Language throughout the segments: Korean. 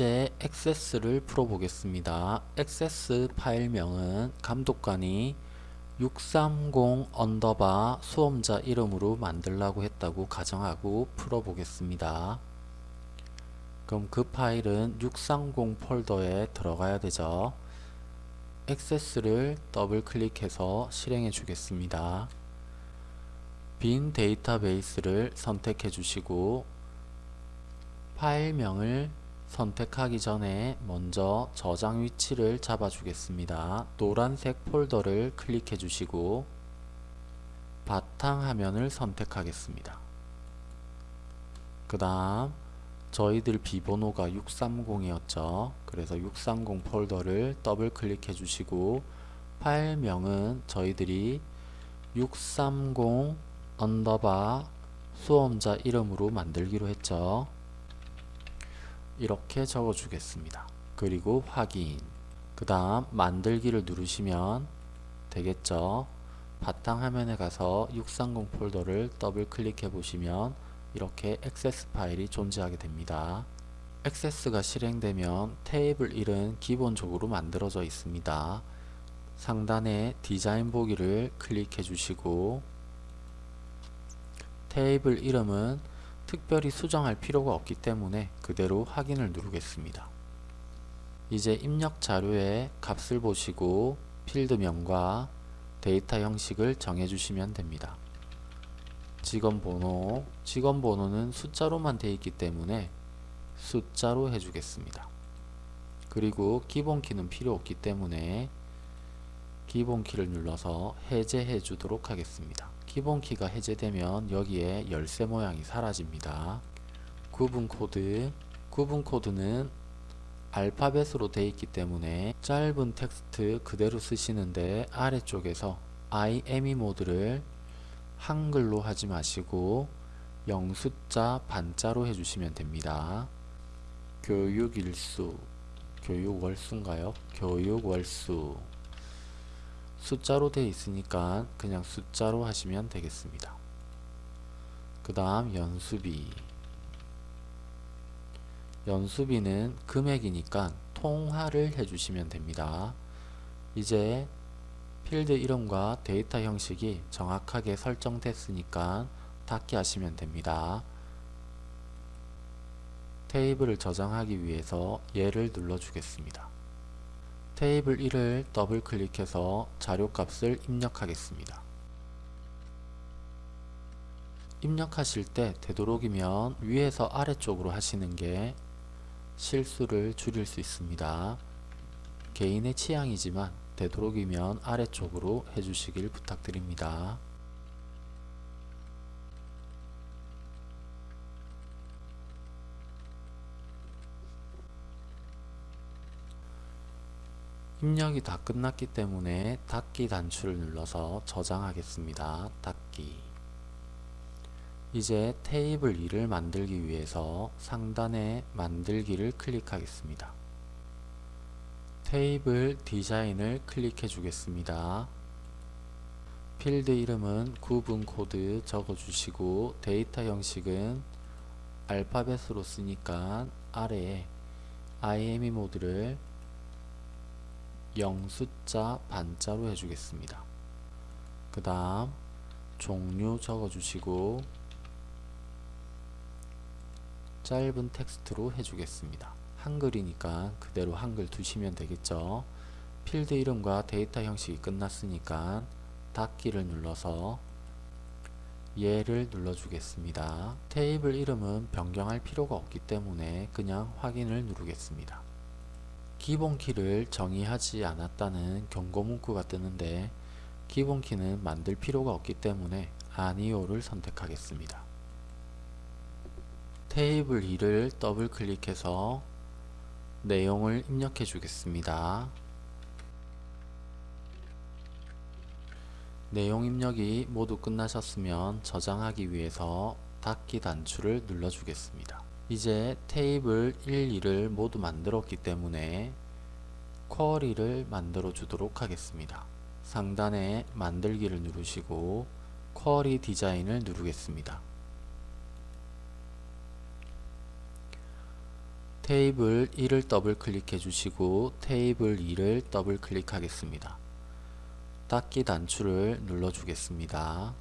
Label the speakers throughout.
Speaker 1: 이제 액세스를 풀어보겠습니다. 액세스 파일명은 감독관이 630 underbar 수험자 이름으로 만들라고 했다고 가정하고 풀어보겠습니다. 그럼 그 파일은 630 폴더에 들어가야 되죠. 액세스를 더블 클릭해서 실행해 주겠습니다. 빈 데이터베이스를 선택해 주시고 파일명을 선택하기 전에 먼저 저장 위치를 잡아 주겠습니다. 노란색 폴더를 클릭해 주시고 바탕 화면을 선택하겠습니다. 그 다음 저희들 비번호가 630이었죠. 그래서 630 폴더를 더블 클릭해 주시고 파일명은 저희들이 630 underbar 수험자 이름으로 만들기로 했죠. 이렇게 적어 주겠습니다. 그리고 확인 그 다음 만들기를 누르시면 되겠죠. 바탕화면에 가서 630 폴더를 더블 클릭해 보시면 이렇게 액세스 파일이 존재하게 됩니다. 액세스가 실행되면 테이블 1은 기본적으로 만들어져 있습니다. 상단에 디자인 보기를 클릭해 주시고 테이블 이름은 특별히 수정할 필요가 없기 때문에 그대로 확인을 누르겠습니다. 이제 입력 자료의 값을 보시고 필드명과 데이터 형식을 정해주시면 됩니다. 직원번호, 직원번호는 숫자로만 되어 있기 때문에 숫자로 해주겠습니다. 그리고 기본키는 필요 없기 때문에 기본키를 눌러서 해제해 주도록 하겠습니다. 기본키가 해제되면 여기에 열쇠 모양이 사라집니다. 구분 코드 구분 코드는 알파벳으로 되어 있기 때문에 짧은 텍스트 그대로 쓰시는데 아래쪽에서 IME 모드를 한글로 하지 마시고 영숫자 반자로 해주시면 됩니다. 교육일수 교육월수인가요? 교육월수 숫자로 되어 있으니까 그냥 숫자로 하시면 되겠습니다. 그 다음 연수비 연수비는 금액이니까 통화를 해주시면 됩니다. 이제 필드 이름과 데이터 형식이 정확하게 설정됐으니까 닫기 하시면 됩니다. 테이블을 저장하기 위해서 얘를 눌러주겠습니다. 테이블 1을 더블 클릭해서 자료값을 입력하겠습니다. 입력하실 때 되도록이면 위에서 아래쪽으로 하시는 게 실수를 줄일 수 있습니다. 개인의 취향이지만 되도록이면 아래쪽으로 해주시길 부탁드립니다. 입력이 다 끝났기 때문에 닫기 단추를 눌러서 저장하겠습니다. 닫기 이제 테이블 2를 만들기 위해서 상단에 만들기를 클릭하겠습니다. 테이블 디자인을 클릭해 주겠습니다. 필드 이름은 구분 코드 적어 주시고 데이터 형식은 알파벳으로 쓰니까 아래에 IME 모드를 영숫자 반자로 해주겠습니다. 그 다음 종류 적어주시고 짧은 텍스트로 해주겠습니다. 한글이니까 그대로 한글 두시면 되겠죠. 필드 이름과 데이터 형식이 끝났으니까 닫기를 눌러서 얘를 눌러주겠습니다. 테이블 이름은 변경할 필요가 없기 때문에 그냥 확인을 누르겠습니다. 기본키를 정의하지 않았다는 경고 문구가 뜨는데 기본키는 만들 필요가 없기 때문에 아니오를 선택하겠습니다. 테이블 2를 더블 클릭해서 내용을 입력해 주겠습니다. 내용 입력이 모두 끝나셨으면 저장하기 위해서 닫기 단추를 눌러 주겠습니다. 이제 테이블 1, 2를 모두 만들었기 때문에 쿼리를 만들어 주도록 하겠습니다. 상단에 만들기를 누르시고 쿼리 디자인을 누르겠습니다. 테이블 1을 더블 클릭해 주시고 테이블 2를 더블 클릭하겠습니다. 닫기 단추를 눌러 주겠습니다.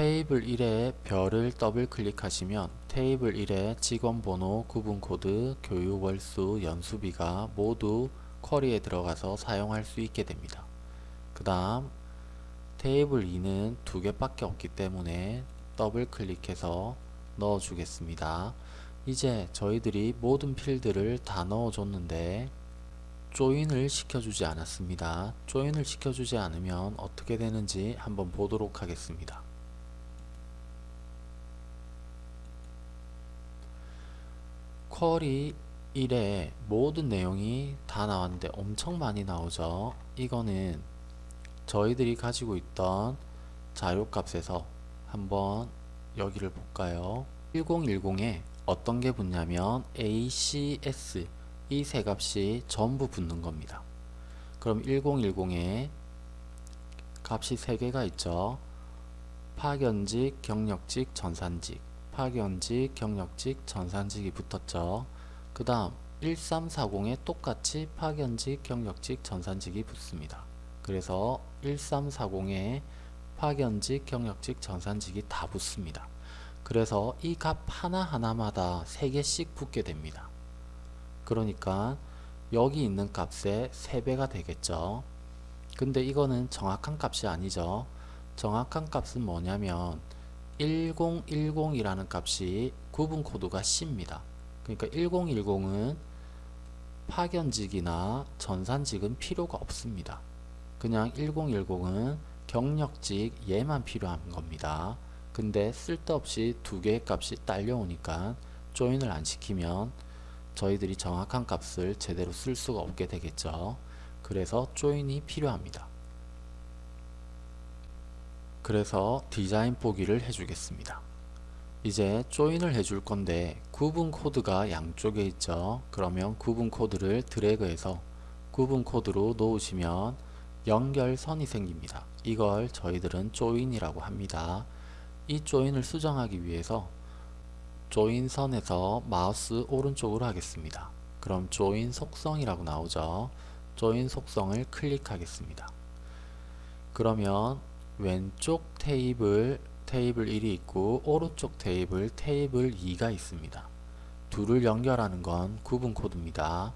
Speaker 1: 테이블 1에 별을 더블 클릭하시면 테이블 1에 직원번호, 구분코드, 교육 월수, 연수비가 모두 쿼리에 들어가서 사용할 수 있게 됩니다. 그 다음 테이블 2는 두 개밖에 없기 때문에 더블 클릭해서 넣어 주겠습니다. 이제 저희들이 모든 필드를 다 넣어 줬는데 조인을 시켜주지 않았습니다. 조인을 시켜주지 않으면 어떻게 되는지 한번 보도록 하겠습니다. 쿼리 1에 모든 내용이 다 나왔는데 엄청 많이 나오죠. 이거는 저희들이 가지고 있던 자료값에서 한번 여기를 볼까요? 1010에 어떤 게 붙냐면 ACS 이 세 값이 전부 붙는 겁니다. 그럼 1010에 값이 세 개가 있죠. 파견직, 경력직, 전산직 파견직, 경력직, 전산직이 붙었죠. 그 다음 1340에 똑같이 파견직, 경력직, 전산직이 붙습니다. 그래서 1340에 파견직, 경력직, 전산직이 다 붙습니다. 그래서 이 값 하나하나마다 3개씩 붙게 됩니다. 그러니까 여기 있는 값의 3배가 되겠죠. 근데 이거는 정확한 값이 아니죠. 정확한 값은 뭐냐면 1010이라는 값이 구분 코드가 C입니다. 그러니까 1010은 파견직이나 전산직은 필요가 없습니다. 그냥 1010은 경력직 얘만 필요한 겁니다. 근데 쓸데없이 두 개의 값이 딸려오니까 조인을 안 시키면 저희들이 정확한 값을 제대로 쓸 수가 없게 되겠죠. 그래서 조인이 필요합니다. 그래서 디자인 보기를 해주겠습니다. 이제 조인을 해줄 건데 구분 코드가 양쪽에 있죠. 그러면 구분 코드를 드래그해서 구분 코드로 놓으시면 연결선이 생깁니다. 이걸 저희들은 join이라고 합니다. 이 join을 수정하기 위해서 join선에서 마우스 오른쪽으로 하겠습니다. 그럼 join 속성이라고 나오죠. join 속성을 클릭하겠습니다. 그러면 왼쪽 테이블 테이블 1이 있고 오른쪽 테이블 테이블 2가 있습니다. 둘을 연결하는 건 구분 코드입니다.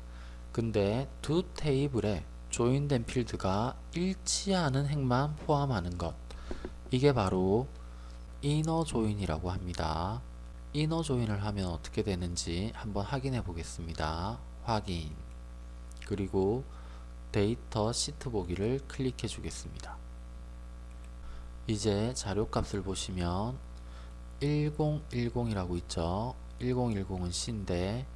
Speaker 1: 근데 두 테이블에 join된 필드가 일치하는 행만 포함하는 것 이게 바로 inner join이라고 합니다. inner join을 하면 어떻게 되는지 한번 확인해 보겠습니다. 확인 그리고 데이터 시트 보기를 클릭해 주겠습니다. 이제 자료값을 보시면 1010이라고 있죠. 1010은 C인데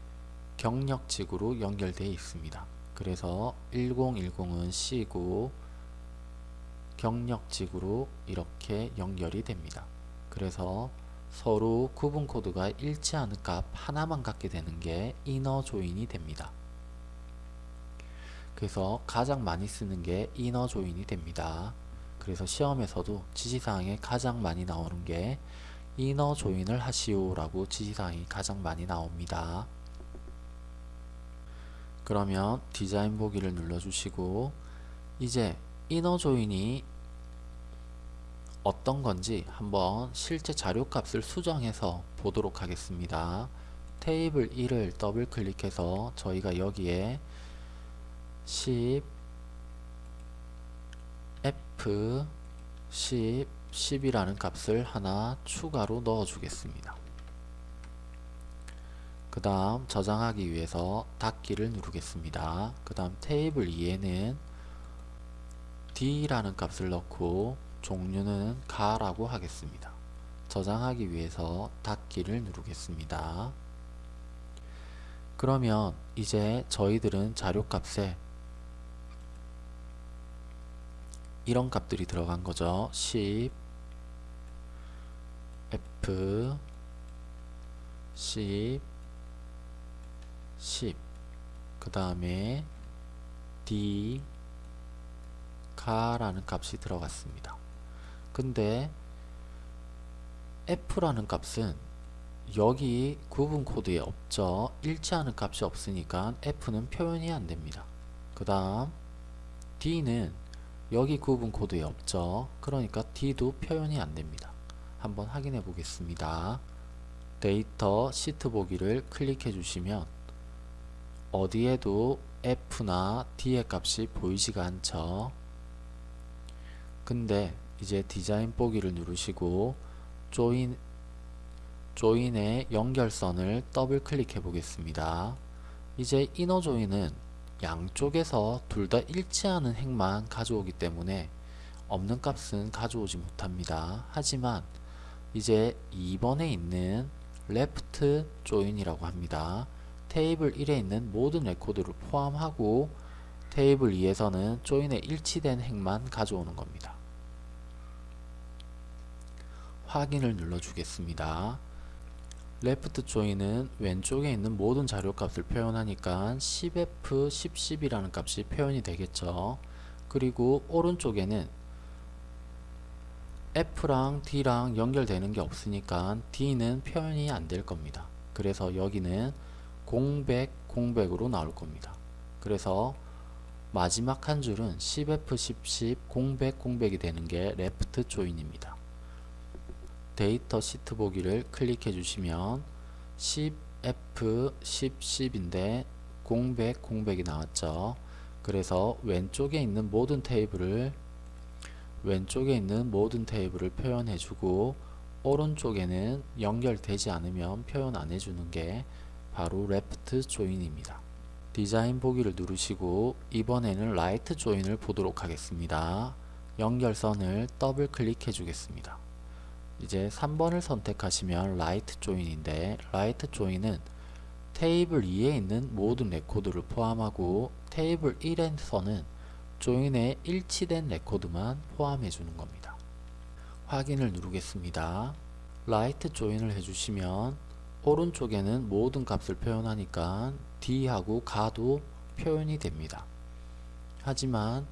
Speaker 1: 경력직으로 연결되어 있습니다. 그래서 1010은 C고 경력직으로 이렇게 연결이 됩니다. 그래서 서로 구분 코드가 일치하는 값 하나만 갖게 되는 게 이너 조인이 됩니다. 그래서 가장 많이 쓰는 게 이너 조인이 됩니다. 그래서 시험에서도 지시사항에 가장 많이 나오는 게 이너 조인을 하시오 라고 지시사항이 가장 많이 나옵니다. 그러면 디자인 보기를 눌러주시고 이제 이너 조인이 어떤 건지 한번 실제 자료값을 수정해서 보도록 하겠습니다. 테이블 1을 더블 클릭해서 저희가 여기에 10 F 10 10이라는 값을 하나 추가로 넣어 주겠습니다. 그 다음 저장하기 위해서 닫기를 누르겠습니다. 그 다음 테이블 2에는 D라는 값을 넣고 종류는 가라고 하겠습니다. 저장하기 위해서 닫기를 누르겠습니다. 그러면 이제 저희들은 자료값에 이런 값들이 들어간 거죠. 10 F 10 10그 다음에 D 가라는 값이 들어갔습니다. 근데 f라는 값은 여기 구분 코드에 없죠. 일치하는 값이 없으니까 f는 표현이 안 됩니다. 그 다음 d는 여기 구분 코드에 없죠. 그러니까 d도 표현이 안 됩니다. 한번 확인해 보겠습니다. 데이터 시트 보기를 클릭해 주시면 어디에도 f나 d의 값이 보이지가 않죠. 근데 이제 디자인 보기를 누르시고 join join의 연결선을 더블 클릭해 보겠습니다. 이제 inner join은 양쪽에서 둘 다 일치하는 행만 가져오기 때문에 없는 값은 가져오지 못합니다. 하지만 이제 2번에 있는 left join이라고 합니다. 테이블 1에 있는 모든 레코드를 포함하고 테이블 2에서는 조인에 일치된 행만 가져오는 겁니다. 확인을 눌러주겠습니다. 레프트 조인은 왼쪽에 있는 모든 자료값을 표현하니까 10f, 10, 10이라는 값이 표현이 되겠죠. 그리고 오른쪽에는 F랑 D랑 연결되는 게 없으니까 D는 표현이 안 될 겁니다. 그래서 여기는 공백, 공백으로 나올 겁니다. 그래서 마지막 한 줄은 10F, 10, 10, 공백, 공백이 되는 게 left join입니다. 데이터 시트 보기를 클릭해 주시면 10F, 10, 10인데 공백, 공백이 나왔죠. 그래서 왼쪽에 있는 모든 테이블을 왼쪽에 있는 모든 테이블을 표현해 주고 오른쪽에는 연결되지 않으면 표현 안 해주는 게 바로 left join입니다. 디자인 보기를 누르시고 이번에는 right join을 보도록 하겠습니다. 연결선을 더블 클릭해 주겠습니다. 이제 3번을 선택하시면 right join인데 right join은 테이블 2에 있는 모든 레코드를 포함하고 테이블 1에서는 join에 일치된 레코드만 포함해 주는 겁니다. 확인을 누르겠습니다. right join을 해주시면 오른쪽에는 모든 값을 표현하니까 D하고 가도 표현이 됩니다. 하지만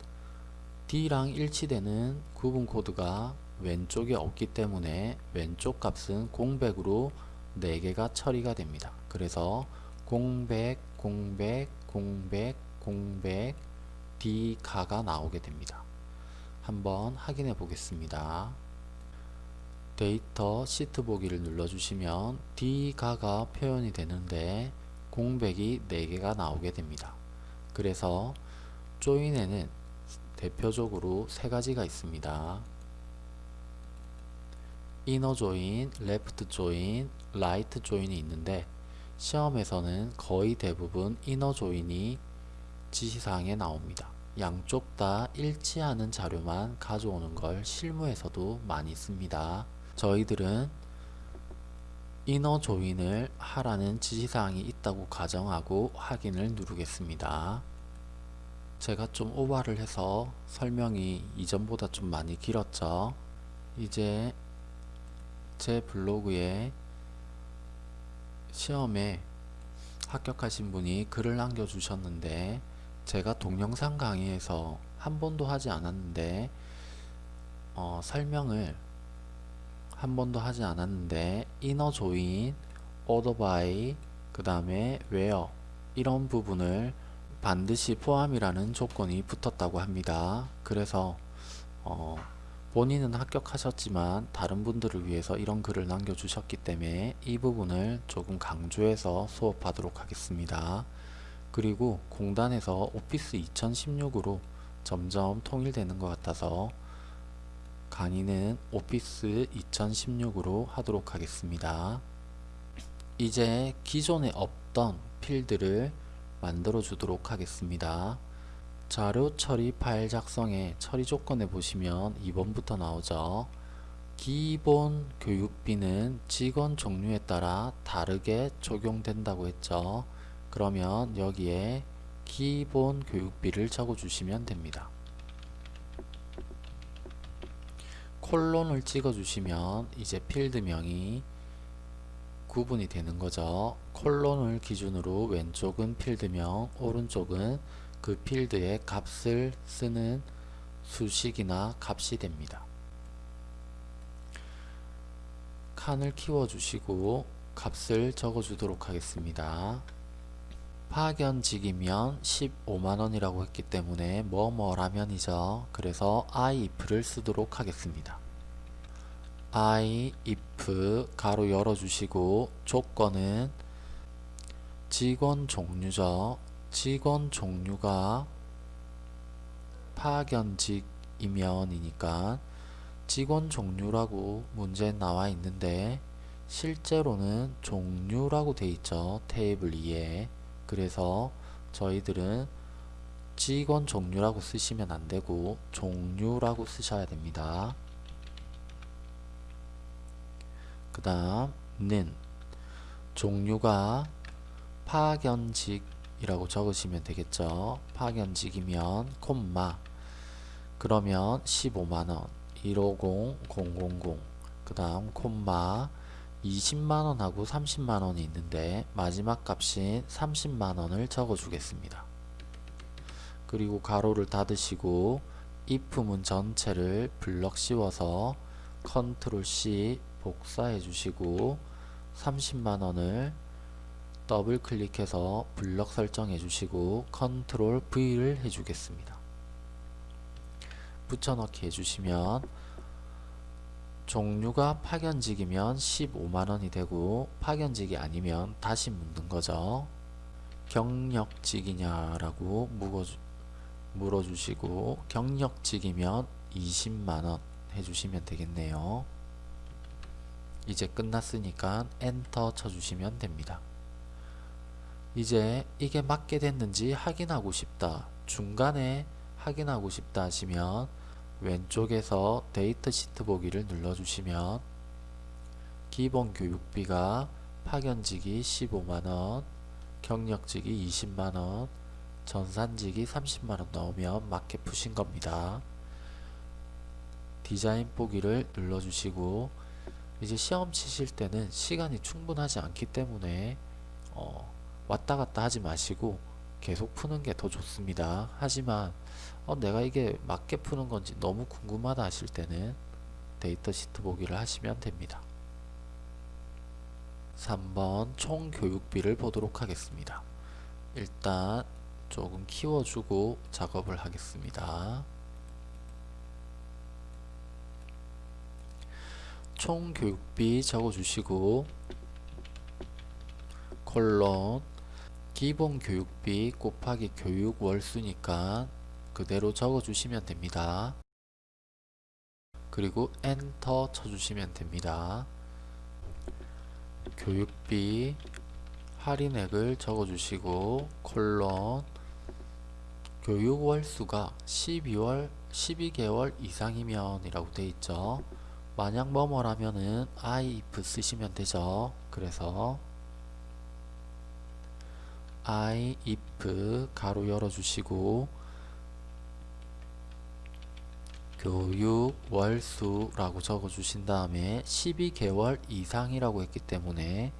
Speaker 1: D랑 일치되는 구분 코드가 왼쪽에 없기 때문에 왼쪽 값은 공백으로 4개가 처리가 됩니다. 그래서 공백, 공백, 공백, 공백, D 가가 나오게 됩니다. 한번 확인해 보겠습니다. 데이터 시트 보기를 눌러주시면 D 가가 표현이 되는데 공백이 4개가 나오게 됩니다. 그래서 join에는 대표적으로 세 가지가 있습니다. inner join, left join, right join이 있는데 시험에서는 거의 대부분 inner join이 지시사항에 나옵니다. 양쪽 다 일치하는 자료만 가져오는 걸 실무에서도 많이 씁니다. 저희들은 이너 조인을 하라는 지시사항이 있다고 가정하고 확인을 누르겠습니다. 제가 좀 오바를 해서 설명이 이전보다 좀 많이 길었죠. 이제 제 블로그에 시험에 합격하신 분이 글을 남겨주셨는데 제가 동영상 강의에서 한 번도 하지 않았는데 어, 설명을 한 번도 하지 않았는데 inner join, order by, 그 다음에 웨어 이런 부분을 반드시 포함이라는 조건이 붙었다고 합니다. 그래서 어, 본인은 합격하셨지만 다른 분들을 위해서 이런 글을 남겨주셨기 때문에 이 부분을 조금 강조해서 수업하도록 하겠습니다. 그리고 공단에서 오피스 2016으로 점점 통일되는 것 같아서 강의는 오피스 2016으로 하도록 하겠습니다. 이제 기존에 없던 필드를 만들어 주도록 하겠습니다. 자료 처리 파일 작성의 처리 조건에 보시면 2번부터 나오죠. 기본 교육비는 직원 종류에 따라 다르게 적용된다고 했죠. 그러면 여기에 기본 교육비를 적어 주시면 됩니다. 콜론을 찍어 주시면 이제 필드명이 구분이 되는 거죠. 콜론을 기준으로 왼쪽은 필드명, 오른쪽은 그 필드의 값을 쓰는 수식이나 값이 됩니다. 칸을 키워주시고 값을 적어주도록 하겠습니다. 파견직이면 15만원이라고 했기 때문에 뭐뭐라면이죠. 그래서 if를 쓰도록 하겠습니다. i if 가로 열어주시고 조건은 직원 종류죠. 직원 종류가 파견직이면이니까 직원 종류라고 문제에 나와 있는데 실제로는 종류라고 돼 있죠. 테이블 2에 그래서 저희들은 직원 종류라고 쓰시면 안되고 종류라고 쓰셔야 됩니다. 그 다음 는 종류가 파견직 이라고 적으시면 되겠죠. 파견직이면 콤마 그러면 15만원 150 000 그 다음 콤마 20만원하고 30만원이 있는데 마지막 값인 30만원을 적어 주겠습니다. 그리고 가로를 닫으시고 if문 전체를 블럭 씌워서 컨트롤 C 복사해 주시고 30만원을 더블 클릭해서 블럭 설정해 주시고 컨트롤 V를 해 주겠습니다. 붙여넣기 해주시면 종류가 파견직이면 15만원이 되고 파견직이 아니면 다시 묻는 거죠. 경력직이냐라고 물어주시고 경력직이면 20만원 해주시면 되겠네요. 이제 끝났으니까 엔터 쳐주시면 됩니다. 이제 이게 맞게 됐는지 확인하고 싶다. 중간에 확인하고 싶다 하시면 왼쪽에서 데이터 시트 보기를 눌러주시면 기본 교육비가 파견직이 15만원, 경력직이 20만원, 전산직이 30만원 넣으면 맞게 푸신 겁니다. 디자인 보기를 눌러주시고 이제 시험 치실 때는 시간이 충분하지 않기 때문에 어, 왔다 갔다 하지 마시고 계속 푸는 게 더 좋습니다. 하지만 어, 내가 이게 맞게 푸는 건지 너무 궁금하다 하실 때는 데이터 시트 보기를 하시면 됩니다. 3번 총 교육비를 보도록 하겠습니다. 일단 조금 키워주고 작업을 하겠습니다. 총 교육비 적어주시고 콜론 기본 교육비 곱하기 교육 월수니까 그대로 적어주시면 됩니다. 그리고 엔터 쳐주시면 됩니다. 교육비 할인액을 적어주시고 콜론 교육월 수가 12월 12개월 이상이면 이라고 되어 있죠. 만약 뭐뭐라면은 if 쓰시면 되죠. 그래서 i if 가로 열어주시고 교육 월수라고 적어 주신 다음에 12개월 이상이라고 했기 때문에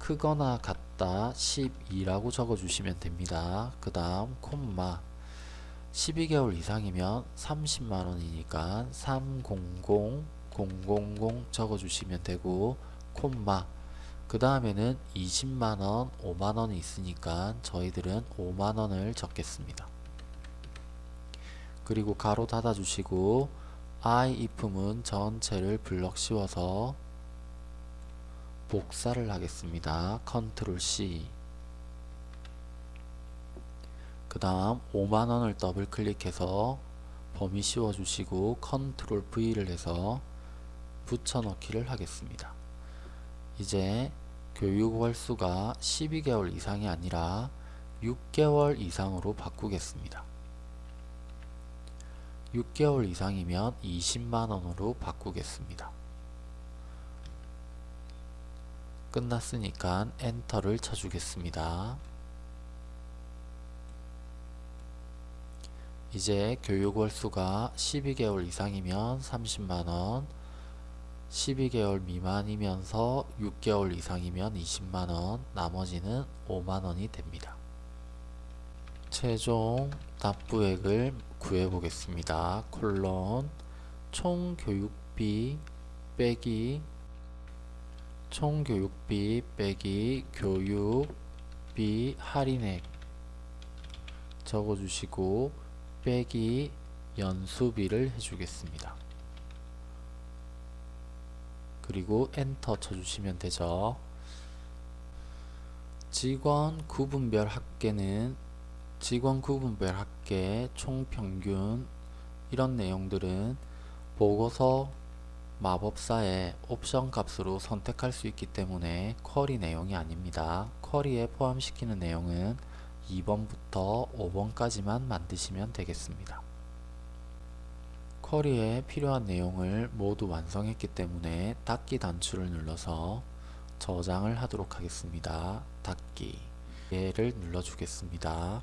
Speaker 1: 크거나 같다 12라고 적어 주시면 됩니다. 그 다음 콤마 12개월 이상이면 30만원이니까 300 000 적어 주시면 되고 콤마 그 다음에는 20만원 5만원이 있으니까 저희들은 5만원을 적겠습니다. 그리고 가로 닫아 주시고 i if문 전체를 블럭 씌워서 복사를 하겠습니다. 컨트롤 C 그 다음 5만원을 더블 클릭해서 범위 씌워 주시고 컨트롤 V를 해서 붙여넣기를 하겠습니다. 이제 교육 월수가 12개월 이상이 아니라 6개월 이상으로 바꾸겠습니다. 6개월 이상이면 20만원으로 바꾸겠습니다. 끝났으니까 엔터를 쳐주겠습니다. 이제 교육월수가 12개월 이상이면 30만원 12개월 미만이면서 6개월 이상이면 20만원 나머지는 5만원이 됩니다. 최종 납부액을 구해 보겠습니다. 콜론 총 교육비 빼기 총 교육비 빼기 교육비 할인액 적어주시고 빼기 연수비를 해주겠습니다. 그리고 엔터 쳐주시면 되죠. 직원 구분별 합계는 직원 구분별 합계 총평균 이런 내용들은 보고서 마법사의 옵션 값으로 선택할 수 있기 때문에 쿼리 내용이 아닙니다. 쿼리에 포함시키는 내용은 2번부터 5번까지만 만드시면 되겠습니다. 쿼리에 필요한 내용을 모두 완성했기 때문에 닫기 단추를 눌러서 저장을 하도록 하겠습니다. 닫기 얘를 눌러주겠습니다.